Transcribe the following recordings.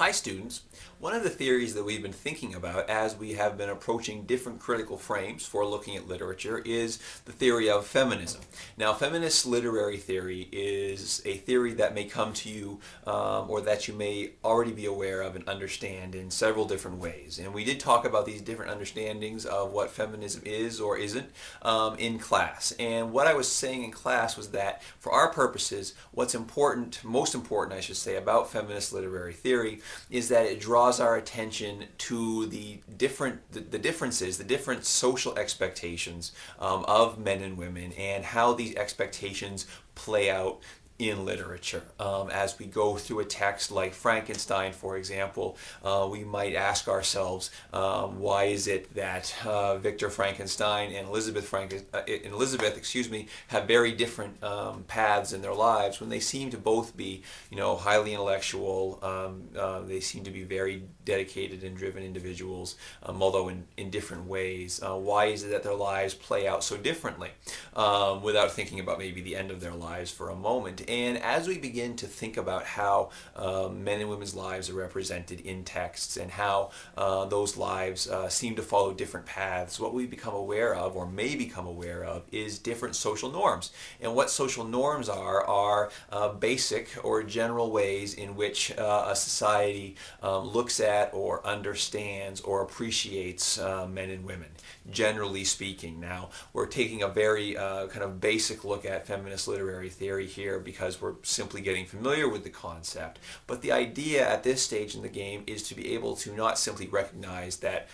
Hi students. One of the theories that we've been thinking about as we have been approaching different critical frames for looking at literature is the theory of feminism. Now feminist literary theory is a theory that may come to you um, or that you may already be aware of and understand in several different ways. And we did talk about these different understandings of what feminism is or isn't um, in class. And what I was saying in class was that for our purposes, what's important, most important I should say, about feminist literary theory is that it draws our attention to the different the, the differences, the different social expectations um, of men and women and how these expectations play out in literature. Um, as we go through a text like Frankenstein, for example, uh, we might ask ourselves, um, why is it that uh, Victor Frankenstein and Elizabeth, Franken uh, Elizabeth, excuse me, have very different um, paths in their lives when they seem to both be, you know, highly intellectual. Um, uh, they seem to be very dedicated and driven individuals, um, although in, in different ways. Uh, why is it that their lives play out so differently um, without thinking about maybe the end of their lives for a moment? And as we begin to think about how uh, men and women's lives are represented in texts and how uh, those lives uh, seem to follow different paths, what we become aware of or may become aware of is different social norms. And what social norms are, are uh, basic or general ways in which uh, a society um, looks at or understands or appreciates uh, men and women, generally speaking. Now, we're taking a very kind of basic look at feminist literary theory here because because we're simply getting familiar with the concept. But the idea at this stage in the game is to be able to not simply recognize that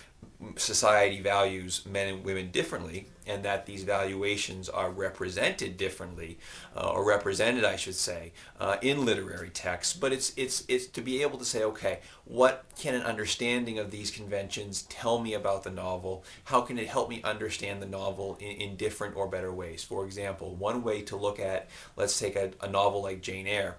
society values men and women differently and that these valuations are represented differently uh, or represented I should say uh, in literary texts. But it's it's it's to be able to say okay what can an understanding of these conventions tell me about the novel? How can it help me understand the novel in, in different or better ways? For example one way to look at let's take a, a novel like Jane Eyre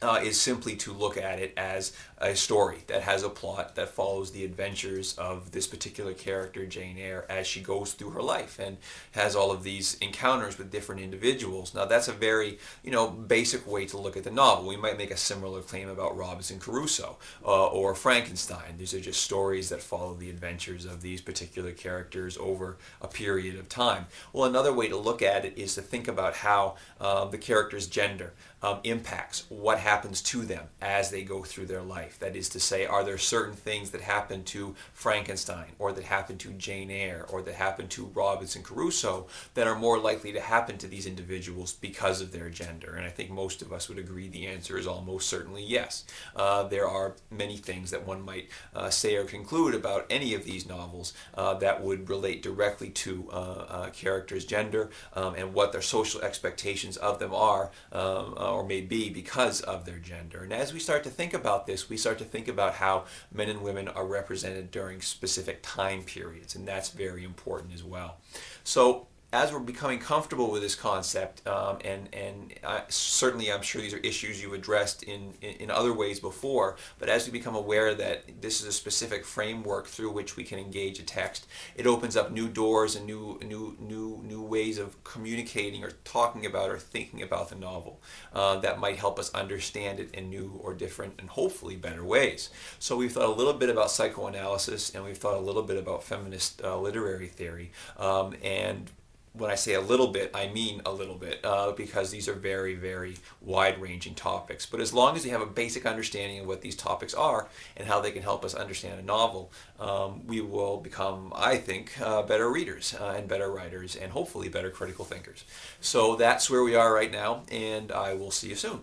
uh, is simply to look at it as a story that has a plot that follows the adventures of this particular character, Jane Eyre, as she goes through her life and has all of these encounters with different individuals. Now that's a very, you know, basic way to look at the novel. We might make a similar claim about Robinson Crusoe uh, or Frankenstein. These are just stories that follow the adventures of these particular characters over a period of time. Well, another way to look at it is to think about how um, the character's gender um, impacts what happens to them as they go through their life. That is to say, are there certain things that happen to Frankenstein or that happen to Jane Eyre or that happen to Robinson Crusoe that are more likely to happen to these individuals because of their gender? And I think most of us would agree the answer is almost certainly yes. Uh, there are many things that one might uh, say or conclude about any of these novels uh, that would relate directly to uh, a character's gender um, and what their social expectations of them are um, uh, or may be because of their gender. And as we start to think about this, we start to think about how men and women are represented during specific time periods, and that's very important as well. So as we're becoming comfortable with this concept, um, and and uh, certainly I'm sure these are issues you've addressed in, in, in other ways before, but as we become aware that this is a specific framework through which we can engage a text, it opens up new doors and new new new new ways of communicating or talking about or thinking about the novel uh, that might help us understand it in new or different and hopefully better ways. So we've thought a little bit about psychoanalysis and we've thought a little bit about feminist uh, literary theory, um, and when I say a little bit, I mean a little bit uh, because these are very, very wide-ranging topics. But as long as you have a basic understanding of what these topics are and how they can help us understand a novel, um, we will become, I think, uh, better readers uh, and better writers and hopefully better critical thinkers. So that's where we are right now, and I will see you soon.